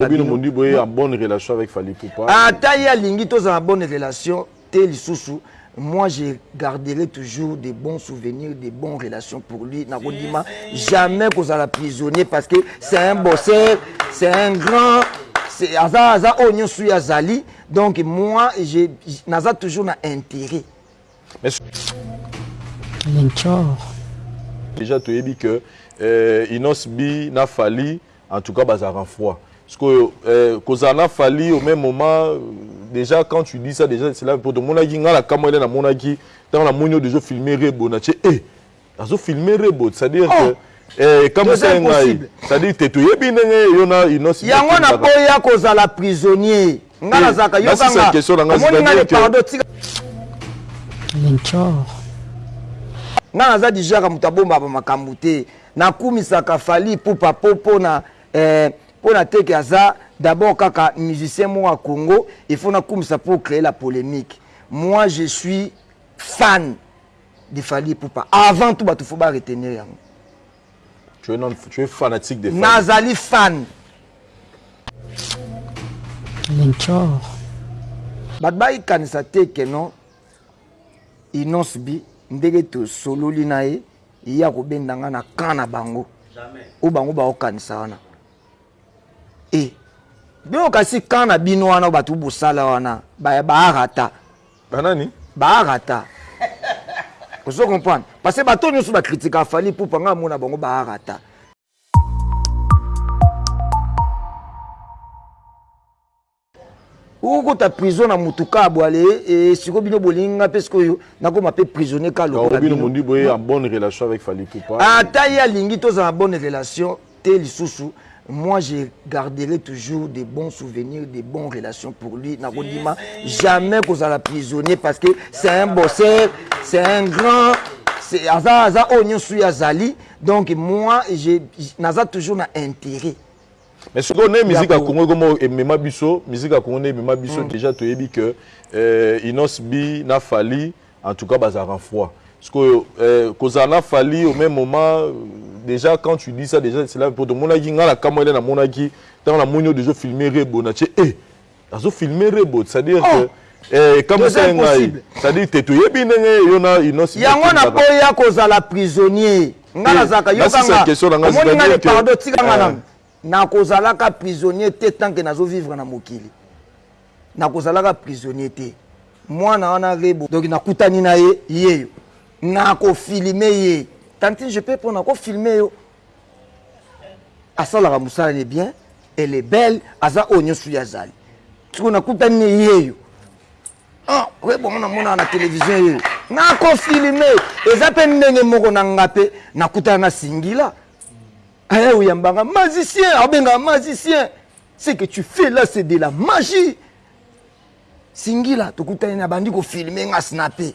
na bino ata ye alingi tozala na bonne relation te lisusu moi je garderai toujours de bon souvenir de bon relation pour lui na kondima jamais kozala prisonnier parce que c'est un bosseur c'est un grand aza aza oyo nyonso ye azali donc moi je naza toujours na intérêt Lenchor. Déjà toyebi que euh, Inos B na Fally En tout cas bazalaka froid. Sikoyo eh, kozala na Fally au même moment dejà quand tu dis ça dejà cela po tomonaki nga na kamwa ene namonaki ntango namoni yo dejà ofilme Rebo na ce eh azo filme Rebo c'est à dire que eh ekamwisaki ngai c'est à dire te toyebi ndenge yo na Innoss yango na boya kozala prisonnier nga nazalaka yo kanga omoni nga le pardon tika Linchor nga naza dijaka moto abombaka makambo te Na kumisaka Fally Ipupa po pona eh, pona te que aza d'abord kaka musicien moko ya Congo, il faut na kumisa pour creer la polemique. Moi je suis fan de Fally Ipupa avant tout batu faut ba retenir yango. Tu es non, tu es fanatique de Fally. Nazali fan. Lenchor. Bato bayikanisa te que non Innos'B ndenge tosololi na ye Ye ako benda nga na camp na bango oyo bango bao kanisa wana eh Bino kasi camp na bino wana oyo batu bo sala wana ba ya ba arata Ba nani? Ba arata Ozo comprendre? Parce que batu oyo nionso ba critika Fally Ipupa nga na mona bango ba arata. Okokota prison na mutu kaa bwale eeh sikoyo bino bolingi nga pe sikoyo nakoma pe prisonnier kaa lokola bino. Carobino Mundi boye en bonne relation avec Fally Ipupa. Ata ye alingi tozala na bonne relation te lisusu moi je garderai toujours de bons souvenirs de bons relations pour lui nakondima jamais kozala prisonnier parce que c'est un bosseur c'est un grand aza aza oyo nionso ye azali donc moi je naza toujours na interet Mais sikoyo nde musique ya Congo ekomo emema biso, musique ya Congo nde emema biso dejà toyebi que euh, Innos B na Fally en tout cas bazalaka froid. Sikoyo euh, kozala na Fally au même moment euh, déjà quand tu dis ça déjà cela mpo tomonaki ngai na kamwa ile namonaki ntango namoni yo deja ofilme Rebo na tie eh Azo filme rebo c'est à dire oh. que Eh, ekamwisa ye ngai cestadire te toyebi ndenge yo na innos yango naboya kozala prisonnier ngai nazalaka yokangaomoni ngai pardon tika ngai nanu nakozalaka prisonnier te tanke nazovivre na mokili nakozalaka prisonnier te mwana wana rebo donc nakutani na ye yeyo nakofilime ye tantine je peux mpona kofilme yo Asalaka musala ne bien elle est belle aza oyo nioso ye azali sikoyo nakutani ne yeyo ah oye bongo namonaka na television yeyo nako filme eza pe ndenge moko na nga pe nakutana na singila aya oyambanga magicien abengaka magicien ce que tu fais là c'est de la magie singila tokutani nabandi ko filme nga snape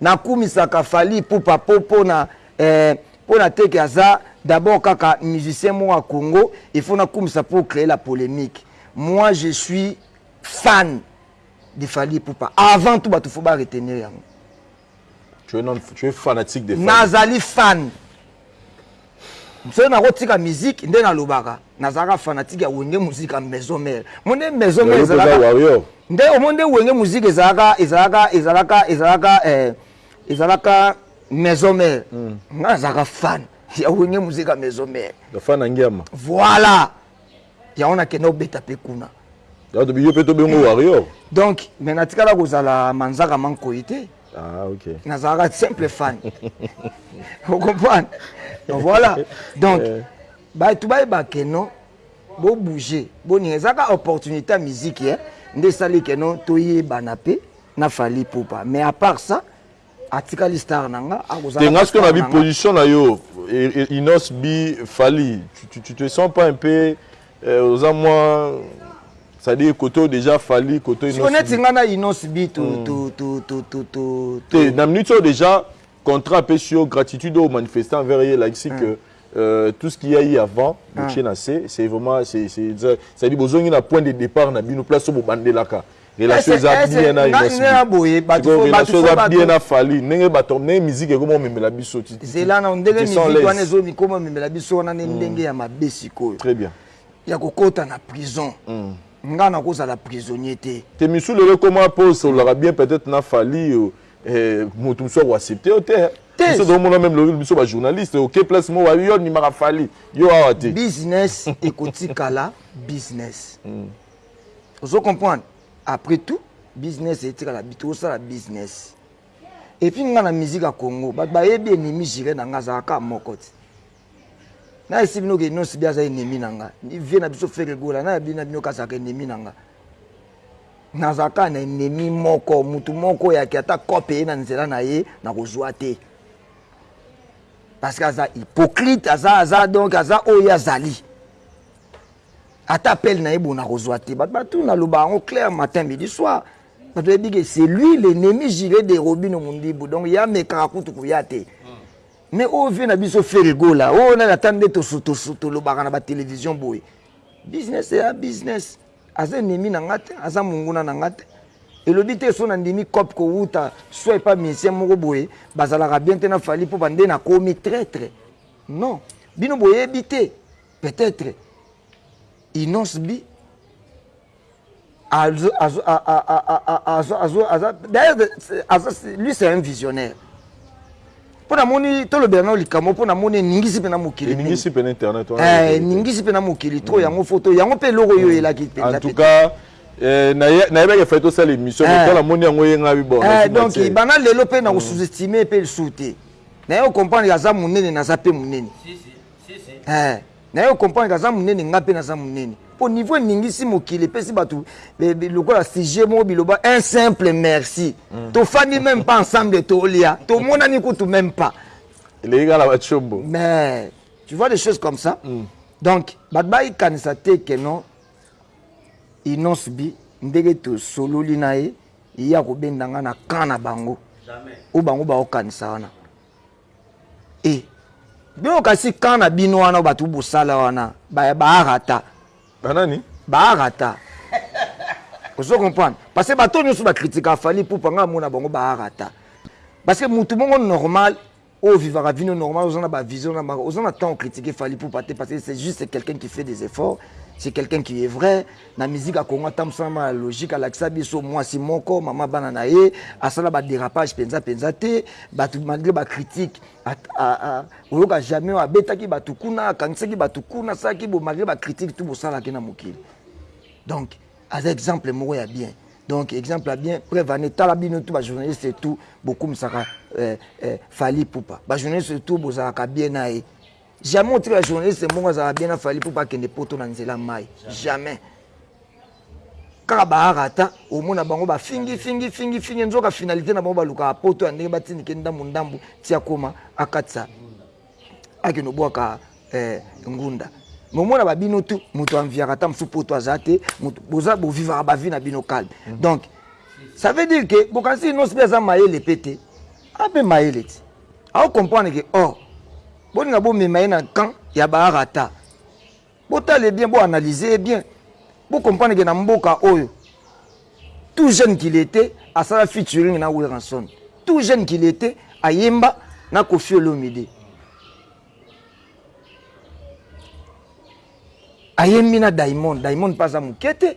Na kumisaka Fally Ipupa po pona eh Pona te que aza d'abord kaka musicien moko ya Congo il faut na kumisa pour creer la polemique moi je suis fan de Fally Ipupa avant tout batu faut ba retenir yango Tu es non, tu es fanatique de Fally. Nazali fan Soki nako tika musique nde na lobaka na zalaka fanatique ya wenge musique ya maison mère omoni nde maison mère ezalaka nde omoni nde wenge musique ezalaka ezalaka ezalaka ezalaka eh ezalaka maison mère mm. nga na zalaka fan ya wenge musique ya maison mère ya fan angiama voilà yango na kenda obeta pe kuna yo pe to bengo warrior donc mais na tikala ko zala manzaka mankoyi te Ah, okay. nazalaka simple fan ocomprendre donc voilà donc eh. bato bayeba ke non bobouge boninga eza kaka opportunité ya miziki eh? nde esali ke non toyebana mpe na fali pupa mais à part ça atikali star na nga akozalanga soki na biposition na yo e, e, inos bi fali tu, tu, tu te sens pas un peu Eh oza mwa c'est à dire koto dejà fali koto ino siko neti nga na ino sibi tu mm. tu tu tu tu tu te na minute oyo dejà contrat apesi yo gratitude oyo manifestant envers ye elakisi mm. que Euh, tout ce qu'il y a eu avant botie mm. na se c'est vraiment c'est c'est ça dit bozongi na point de départ na bino place oyo bobandelaka Relation eza bien na Innoss'B. Sikoyo relation eza bien na Fally. Ndenge bato, ndenge musique ekomi omemela biso ti ti ti. Zela nanu, ndenge musique wana ezo komi omemela biso wana nde ndenge ya mabe sikoyo. Très bien. Ya ko kota na prison. Nga nako zala prisonnier te. Te Michou lelo ekoma po osololaka bien peut etre na Fally mutu mususu ako accepter yo te. Te! Biso tozo mona meme lobi biso ba journalistes oke place moko bayebi yo ondimaka Fally. Yo awa te. Business eko tikala business. ozo comprendre après tout business etikala tosala business et puis nga na musique ya Congo batu bayebi ennemi juree na nga azalaka kaka moko te na esi bino ke non sibi aza ennemi na nga ni vieux na biso Ferre Gola na yabi na bino ke azalaka ennemi na nga nazalaka na ennemi moko mutu moko yake ata cope ye na nzela na ye nakozwa te parce que aza hypocrite aza aza donc aza oyo azali Ata appel naye boye nakozua te. Batu batuna aloba yango claire matin midi soir. Batu bayebi ke c'est lui l'ennemi jure de Robino Mundibu donc ye amekaka kutu koya te. Mais oyo vieux na biso Ferre Gola oyo nani ata nde tolobaka na ba television boye. Business eya business. Aza ennemi na nga te aza munguna na nga te. Elobi te soki nandimi coop kowuta soit epa musicien moko boye bazalaka bien te na Fally Ipupa nde nakomi traitre. Non bino boyebi te. Peut etre innosb azo azo azo azo aza d'ailleurs aza lui c'est un visionnaire mpo namoni tolobela nao likambo mpo namoni eningisi mpe na mokili eningisi mpe na internet eh, eningisi mpe na mokili tro mm. yango foto yango mpe eloko oyo mm. elaki mpe en tout cas eh, nayebaki fai tosala émission eh. to namoni yango eyengabi bo donc bana lelo mpe na mm. kosous-estime mpe lisusu te naye okomprendre aza monene naza mpe monene Eh, naye o comprendre aza munene nga pe naza munene po niveau eningisi mokili epesi bato lokola sujet moko biloba un simple merci mm. tofandi meme pas ensemble tolia tomonani kutu meme pas eleki kaka na bacombo mais tu vois des choses comme ça mm. donc bato bayikanisa te ke non inonce bi ndenge tosololi na ye ye akobenda ngai na camp na bango oyo bango bakokanisa wana Eh, bino kasi camp na bino wana bato bosala wana ba baarata banani baarata ozo comprendre parce que bato nyonso ba critika Fally Ipupa nga amona bango baarata parce que moto moko normal oyo vivaka vino normal oza na ba vision na bango oza na temps ocritiquer Fally Ipupa te parce que c'est juste quelqu'un qui fait des efforts c'est quelqu'un qui est vrai Na musique ya Congo atambusaka mwa na logique, alakisa biso mwasi moko, mama bana na ye, asala ba derapages penza penza te, batu malgre ba critiques oyoka jamais oyo abetaki batu kuna, akangisaki batu kuna, asalaki boye malgre ba critiques tout bosalaki na mokili. Donc aza exemple moko ya bien. Donc exemple ya bien, preuve en est tala bino tout ba journalistes tout bokumisaka Fally Ipupa. Ba journalistes tout bozalaka bien na ye. Jamais otika journaliste mbongo azala bien na Fally Ipupa akende poto na nzela mayi. Jamais. Kaka bahara ata omona bango ba fingi fingi fingi fingi nzoka finalité na bango balukaka poto ya ndenge batindike ndambu ndambu ti akoma akatisa akende obwaka eh, ngunda momona ba bino tu moto anviaka ata mosusu poto aza te boza bovivaka bavi na bino calme donc ça veut dire que bokanisi inosi mpe aza mayele mpe te ape mayele ti Au comprendre que or bolinga bo mema ye na camp ya ba arata botala ye bien bo analyse ye bien bo comprendre que na mboka oyo tout jeune qu'il etait asala featuring na Werrason tout jeune qu'il etait ayemba na Koffi Olomide ayembi na Diamond Diamond pe aza muke te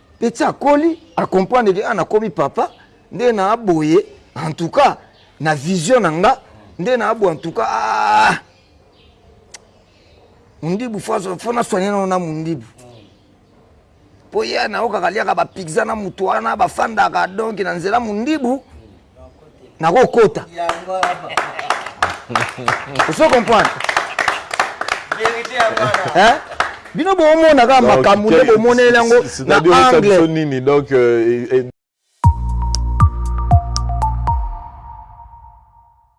Pe ti akoli a comprendre que ah nakomi papa nde naa boye en tout cas na vision na nga nde naa boye en tout cas aah mundibu faut na soigner nano na mundibu po ye nayokaka aliaka ba pizza na mutu wana bafandaka donc na nzela mundibu nakokota ozo comprendre bino bomona kaka makambo nde bomoneli yango na angle nini donc euh,